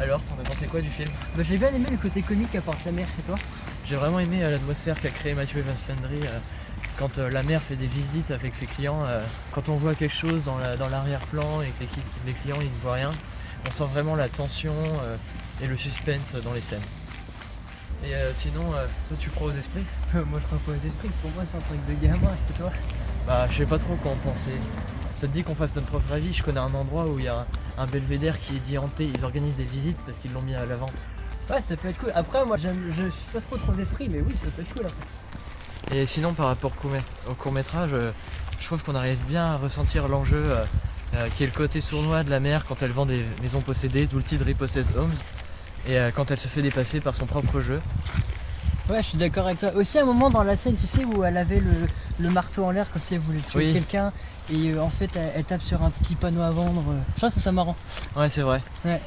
Alors, t'en as pensé quoi du film Bah, j'ai bien aimé le côté comique qu'apporte la mer chez toi. J'ai vraiment aimé euh, l'atmosphère qu'a créé Mathieu Evans Landry euh, quand euh, la mère fait des visites avec ses clients. quand on voit quelque chose dans la- dans l'arrière-plan et que les, clients ils ne voient rien, on sent vraiment la tension et le suspense dans les scènes. Et sinon, toi tu crois aux esprits moi, je crois pas aux esprits. Pour moi, c'est un truc de gamin. Et toi? Bah, je sais pas trop quoi en penser. Ça te dit qu'on fasse notre propre avis? Je connais un endroit où il y a un, un belvédère qui est dit hanté. Ils organisent des visites parce qu'ils l'ont mis à la vente. Ouais, ça peut être cool. Après, moi, je suis pas trop trop aux esprits, mais oui, ça peut être cool. Après. Et sinon, par rapport au court métrage, je trouve qu'on arrive bien à ressentir l'enjeu euh, euh, qui est le côté sournois de la mère quand elle vend des maisons possédées, d'où le titre Repossessed Homes, et euh, quand elle se fait dépasser par son propre jeu. Ouais, je suis d'accord avec toi. Aussi, un moment dans la scène, tu sais, où elle avait le, le marteau en l'air comme si elle voulait tuer Oui. quelqu'un, et euh, en fait, elle, elle tape sur un petit panneau à vendre. Je trouve ça marrant. Ouais, c'est vrai. Ouais.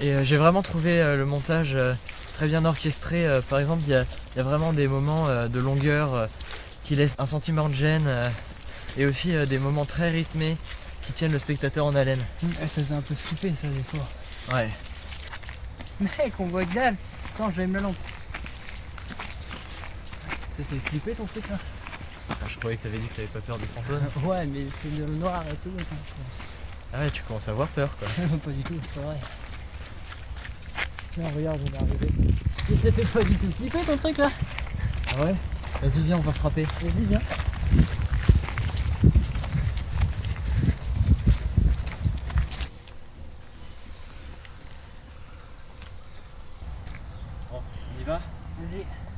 Et euh, j'ai vraiment trouvé euh, le montage très bien orchestré. Par exemple, il y y a vraiment des moments de longueur qui laissent un sentiment de gêne, et aussi des moments très rythmés qui tiennent le spectateur en haleine. Mm, Ça faisait un peu flipper, ça, des fois. Ouais. Mec, on voit que dalle. Attends, j'aime la lampe. Ça fait flipper ton truc là Je croyais que t'avais dit que t'avais pas peur des fantômes. Ouais, mais c'est le noir et tout. Ah ouais, tu commences à avoir peur quoi. pas du tout, c'est pas vrai. Tiens, regarde, on est arrivé. Et ça fait pas du tout flipper ton truc là Ah ouais? Vas-y, viens, on va frapper. Vas-y, viens. Bon, on y va? Vas-y.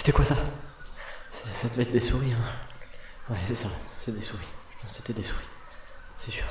C'était quoi ça Ça devait être des souris, hein. Ouais, c'est ça, c'est des souris. C'était des souris. C'est sûr.